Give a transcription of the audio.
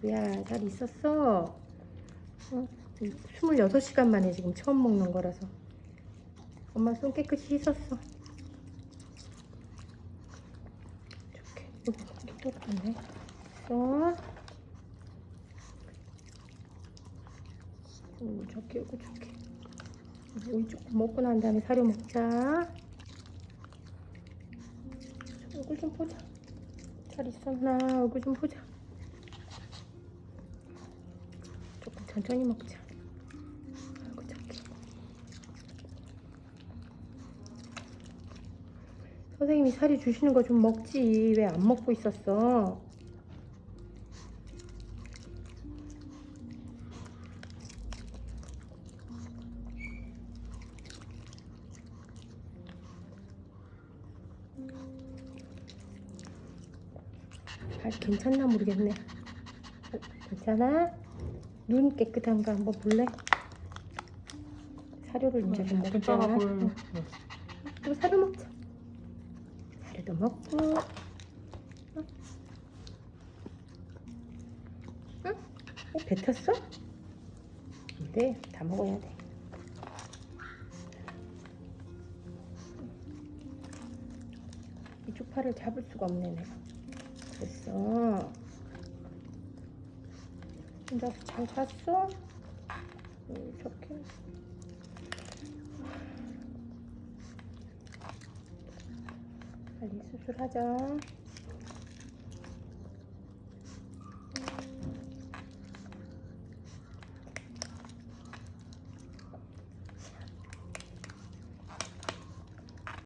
두야 잘 있었어? 어? 26시간 만에 지금 처음 먹는 거라서. 엄마 손 깨끗이 씻었어. 이렇게 이거 떨어졌네. 써 오, 저기 이거 저기 오이 조금 먹고 난 다음에 사료 먹자. 얼굴 좀 보자. 잘 있었나? 얼굴 좀 보자 조금 천천히 먹자 아이고 저기 선생님이 사료 주시는 거 좀 먹지 왜 안 먹고 있었어 잘 괜찮나 모르겠네. 어, 괜찮아? 눈 깨끗한가 한번 볼래? 사료를 이제 좀 먹자. 응. 또 사료 먹자. 사료도 먹고. 응? 응? 어, 뱉었어? 안 돼. 다 먹어야 돼. 이쪽 팔을 잡을 수가 없네 내가. 됐어. 혼자서 잘 잤어? 음, 좋게. 빨리 수술하자.